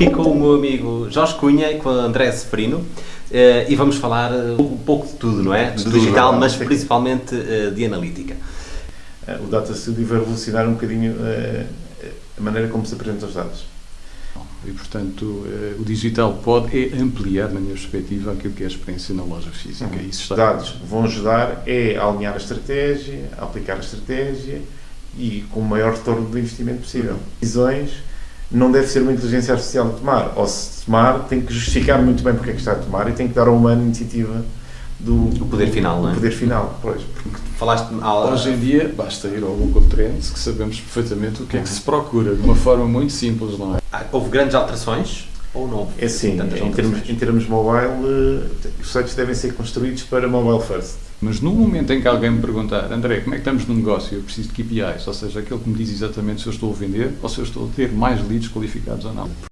aqui com o meu amigo Jorge Cunha e com o André Seferino eh, e vamos falar eh, um pouco de tudo, não é? Do tudo, digital, é mas principalmente eh, de analítica. O Data Studio vai revolucionar um bocadinho a maneira como se apresentam os dados. E, portanto, o digital pode é ampliar, na minha perspectiva, aquilo que é a experiência na loja física. Uhum. Isso Os está dados vão ajudar é a alinhar a estratégia, a aplicar a estratégia e com o maior retorno do investimento possível. Decisões não deve ser uma inteligência artificial a tomar, ou se tomar, tem que justificar muito bem porque é que está a tomar e tem que dar ao humano a iniciativa do O poder final, não é? o poder final, pois. Porque Falaste ah, Hoje em dia, basta ir ao Google Trends que sabemos perfeitamente o que é que se procura, de uma forma muito simples, não é? ah, houve grandes alterações ou não é tantas em termos, em termos mobile, eh, os sites devem ser construídos para mobile first. Mas no momento em que alguém me perguntar, André, como é que estamos no negócio? Eu preciso de KPIs, ou seja, aquele que me diz exatamente se eu estou a vender ou se eu estou a ter mais leads qualificados ou não.